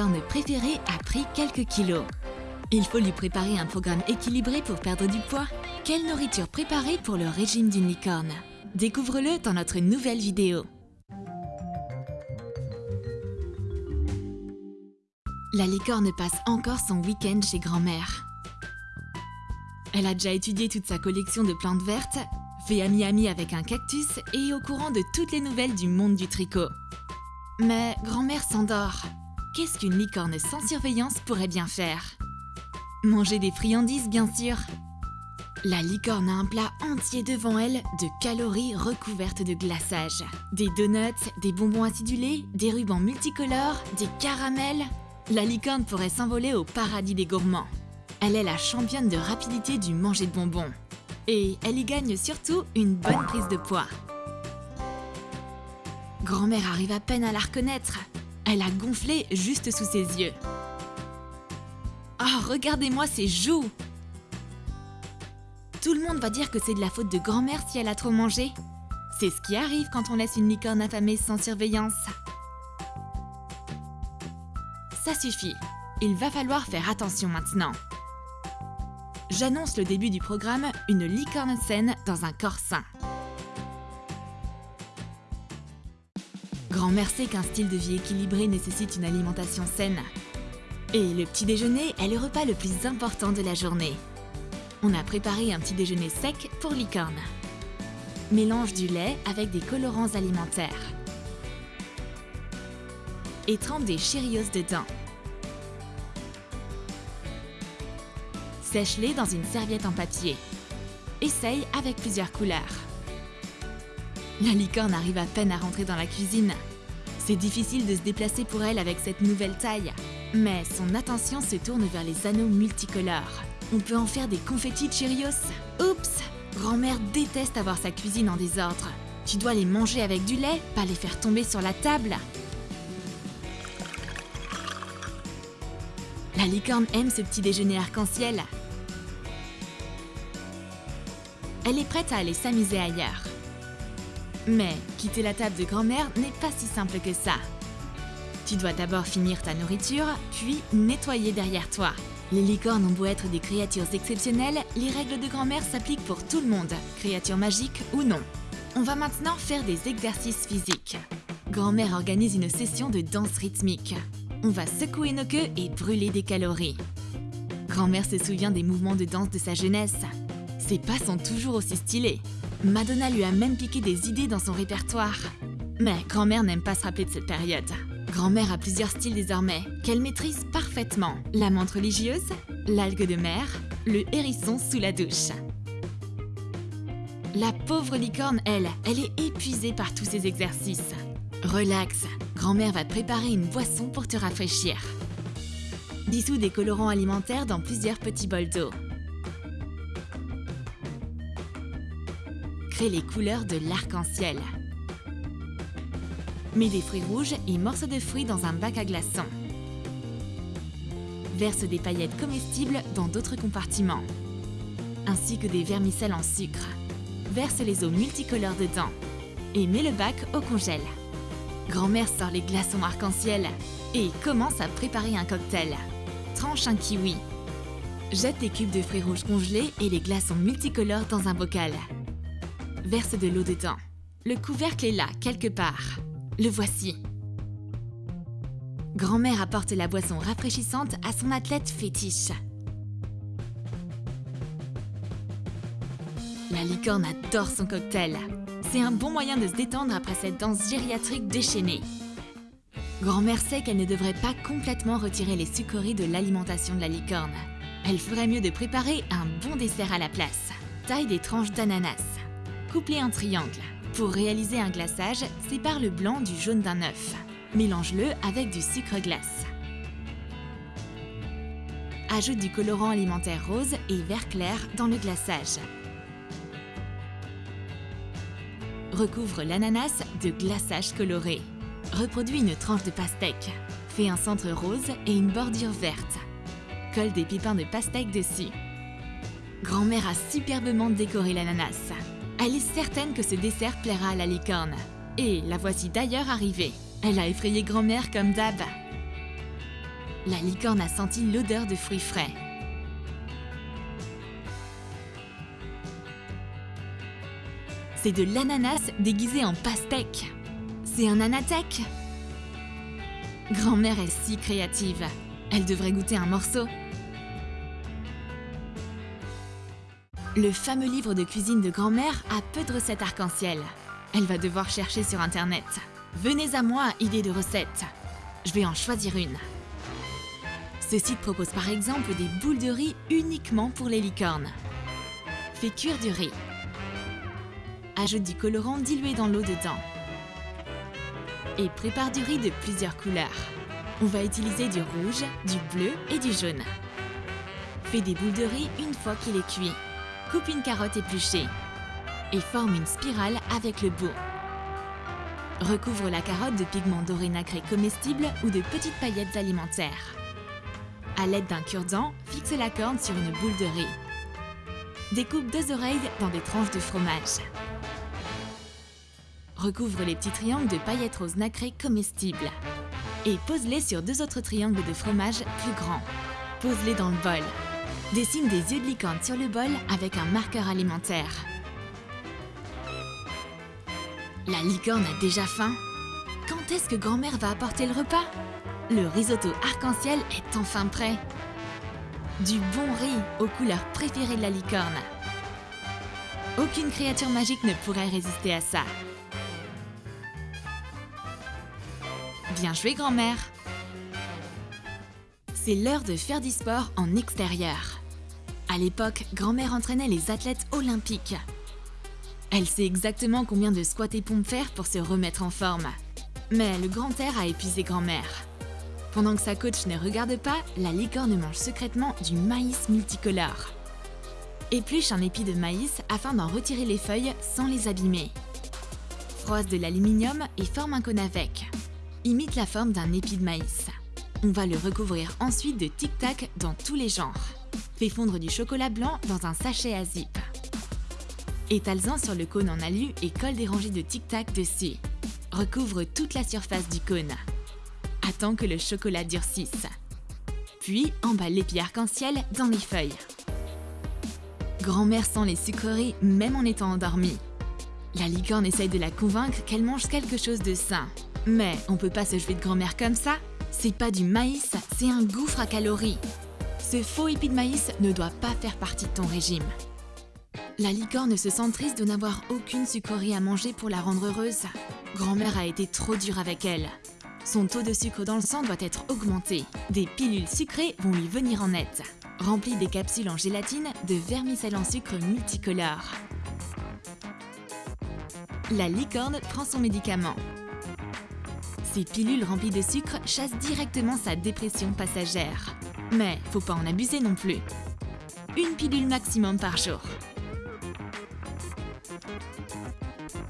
licorne préférée a pris quelques kilos. Il faut lui préparer un programme équilibré pour perdre du poids. Quelle nourriture préparer pour le régime d'une licorne? Découvre-le dans notre nouvelle vidéo. La licorne passe encore son week-end chez grand-mère. Elle a déjà étudié toute sa collection de plantes vertes, fait ami-ami avec un cactus et est au courant de toutes les nouvelles du monde du tricot. Mais grand-mère s'endort. Qu'est-ce qu'une licorne sans surveillance pourrait bien faire? Manger des friandises, bien sûr. La licorne a un plat entier devant elle de calories recouvertes de glaçage. Des donuts, des bonbons acidulés, des rubans multicolores, des caramels. La licorne pourrait s'envoler au paradis des gourmands. Elle est la championne de rapidité du manger de bonbons. Et elle y gagne surtout une bonne prise de poids. Grand-mère arrive à peine à la reconnaître. Elle a gonflé juste sous ses yeux. Oh, regardez-moi ses joues Tout le monde va dire que c'est de la faute de grand-mère si elle a trop mangé. C'est ce qui arrive quand on laisse une licorne affamée sans surveillance. Ça suffit. Il va falloir faire attention maintenant. J'annonce le début du programme Une licorne saine dans un corps sain. Grand-mère sait qu'un style de vie équilibré nécessite une alimentation saine. Et le petit déjeuner est le repas le plus important de la journée. On a préparé un petit déjeuner sec pour licorne. Mélange du lait avec des colorants alimentaires. Et trempe des Cheerios dedans. Sèche-les dans une serviette en papier. Essaye avec plusieurs couleurs. La licorne arrive à peine à rentrer dans la cuisine. C'est difficile de se déplacer pour elle avec cette nouvelle taille. Mais son attention se tourne vers les anneaux multicolores. On peut en faire des confettis Cheerios. Oups Grand-mère déteste avoir sa cuisine en désordre. Tu dois les manger avec du lait, pas les faire tomber sur la table. La licorne aime ce petit déjeuner arc-en-ciel. Elle est prête à aller s'amuser ailleurs. Mais quitter la table de grand-mère n'est pas si simple que ça. Tu dois d'abord finir ta nourriture, puis nettoyer derrière toi. Les licornes ont beau être des créatures exceptionnelles, les règles de grand-mère s'appliquent pour tout le monde, créatures magiques ou non. On va maintenant faire des exercices physiques. Grand-mère organise une session de danse rythmique. On va secouer nos queues et brûler des calories. Grand-mère se souvient des mouvements de danse de sa jeunesse. Ses pas sont toujours aussi stylés. Madonna lui a même piqué des idées dans son répertoire. Mais grand-mère n'aime pas se rappeler de cette période. Grand-mère a plusieurs styles désormais, qu'elle maîtrise parfaitement. La menthe religieuse, l'algue de mer, le hérisson sous la douche. La pauvre licorne, elle, elle est épuisée par tous ces exercices. Relax, grand-mère va te préparer une boisson pour te rafraîchir. Dissous des colorants alimentaires dans plusieurs petits bols d'eau. Crée les couleurs de l'arc-en-ciel. Mets des fruits rouges et morceaux de fruits dans un bac à glaçons. Verse des paillettes comestibles dans d'autres compartiments, ainsi que des vermicelles en sucre. Verse les eaux multicolores dedans et mets le bac au congèle. Grand-mère sort les glaçons arc-en-ciel et commence à préparer un cocktail. Tranche un kiwi. Jette des cubes de fruits rouges congelés et les glaçons multicolores dans un bocal. Verse de l'eau dedans. Le couvercle est là, quelque part. Le voici. Grand-mère apporte la boisson rafraîchissante à son athlète fétiche. La licorne adore son cocktail. C'est un bon moyen de se détendre après cette danse gériatrique déchaînée. Grand-mère sait qu'elle ne devrait pas complètement retirer les sucreries de l'alimentation de la licorne. Elle ferait mieux de préparer un bon dessert à la place. Taille des tranches d'ananas. Coupe-les en triangle. Pour réaliser un glaçage, sépare le blanc du jaune d'un œuf. Mélange-le avec du sucre glace. Ajoute du colorant alimentaire rose et vert clair dans le glaçage. Recouvre l'ananas de glaçage coloré. Reproduis une tranche de pastèque. Fais un centre rose et une bordure verte. Colle des pépins de pastèque dessus. Grand-mère a superbement décoré l'ananas. Elle est certaine que ce dessert plaira à la licorne. Et la voici d'ailleurs arrivée. Elle a effrayé grand-mère comme d'hab. la licorne a senti l'odeur de fruits frais. C'est de l'ananas déguisé en pastèque. C'est un anathèque Grand-mère est si créative. Elle devrait goûter un morceau. Le fameux livre de cuisine de grand-mère a peu de recettes arc-en-ciel. Elle va devoir chercher sur internet. Venez à moi, idée de recettes. Je vais en choisir une. Ce site propose par exemple des boules de riz uniquement pour les licornes. Fais cuire du riz. Ajoute du colorant dilué dans l'eau dedans. Et prépare du riz de plusieurs couleurs. On va utiliser du rouge, du bleu et du jaune. Fais des boules de riz une fois qu'il est cuit. Coupe une carotte épluchée et forme une spirale avec le bout. Recouvre la carotte de pigments dorés nacrés comestibles ou de petites paillettes alimentaires. À l'aide d'un cure-dent, fixe la corne sur une boule de riz. Découpe deux oreilles dans des tranches de fromage. Recouvre les petits triangles de paillettes roses nacrées comestibles. Et pose-les sur deux autres triangles de fromage plus grands. Pose-les dans le bol. Dessine des yeux de licorne sur le bol avec un marqueur alimentaire. La licorne a déjà faim. Quand est-ce que grand-mère va apporter le repas? Le risotto arc-en-ciel est enfin prêt. Du bon riz aux couleurs préférées de la licorne. Aucune créature magique ne pourrait résister à ça. Bien joué, grand-mère C'est l'heure de faire du sport en extérieur. À l'époque, grand-mère entraînait les athlètes olympiques. Elle sait exactement combien de squats et pompes faire pour se remettre en forme. Mais le grand air a épuisé grand-mère. Pendant que sa coach ne regarde pas, la licorne mange secrètement du maïs multicolore. Épluche un épi de maïs afin d'en retirer les feuilles sans les abîmer. Froisse de l'aluminium et forme un cône avec. Imite la forme d'un épi de maïs. On va le recouvrir ensuite de tic-tac dans tous les genres. Fais fondre du chocolat blanc dans un sachet à zip. Étale-en sur le cône en alu et colle des rangées de tic-tac dessus. Recouvre toute la surface du cône. Attends que le chocolat durcisse. Puis emballe l'épi arc-en-ciel dans les feuilles. Grand-mère sent les sucreries même en étant endormie. La licorne essaye de la convaincre qu'elle mange quelque chose de sain. Mais on peut pas se jouer de grand-mère comme ça. C'est pas du maïs, c'est un gouffre à calories. Ce faux épi de maïs ne doit pas faire partie de ton régime. La licorne se sent triste de n'avoir aucune sucrerie à manger pour la rendre heureuse. Grand-mère a été trop dure avec elle. Son taux de sucre dans le sang doit être augmenté. Des pilules sucrées vont lui venir en aide. Remplis des capsules en gélatine de vermicelle en sucre multicolore. La licorne prend son médicament. Ces pilules remplies de sucre chassent directement sa dépression passagère. Mais faut pas en abuser non plus. Une pilule maximum par jour.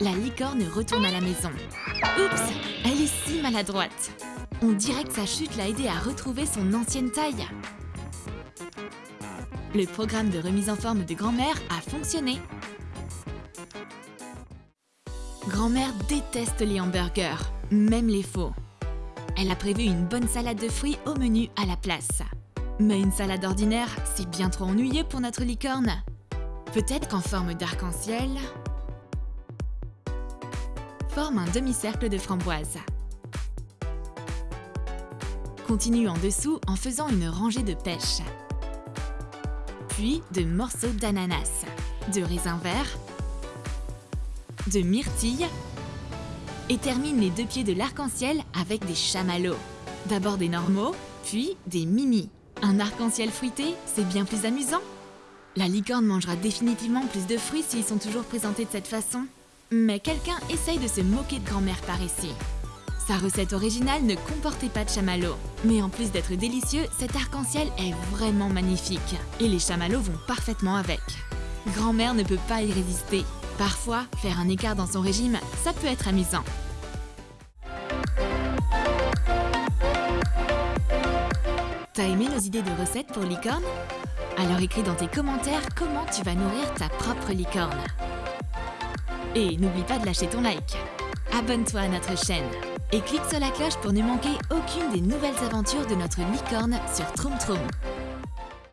La licorne retourne à la maison. Oups, elle est si maladroite. On dirait que sa chute l'a aidée à retrouver son ancienne taille. Le programme de remise en forme de grand-mère a fonctionné. Grand-mère déteste les hamburgers, même les faux. Elle a prévu une bonne salade de fruits au menu à la place. Mais une salade ordinaire, c'est bien trop ennuyeux pour notre licorne. Peut-être qu'en forme d'arc-en-ciel, forme un demi-cercle de framboise. Continue en dessous en faisant une rangée de pêche. Puis de morceaux d'ananas, de raisin vert, de myrtille et termine les deux pieds de l'arc-en-ciel avec des chamallows. D'abord des normaux, puis des mini. Un arc-en-ciel fruité, c'est bien plus amusant. La licorne mangera définitivement plus de fruits s'ils sont toujours présentés de cette façon. Mais quelqu'un essaye de se moquer de grand-mère par ici. Sa recette originale ne comportait pas de chamallows. Mais en plus d'être délicieux, cet arc-en-ciel est vraiment magnifique. Et les chamallows vont parfaitement avec. Grand-mère ne peut pas y résister. Parfois, faire un écart dans son régime, ça peut être amusant. T'as aimé nos idées de recettes pour licorne? Alors écris dans tes commentaires comment tu vas nourrir ta propre licorne. Et n'oublie pas de lâcher ton like. abonne-toi à notre chaîne et clique sur la cloche pour ne manquer aucune des nouvelles aventures de notre licorne sur Troom Troom.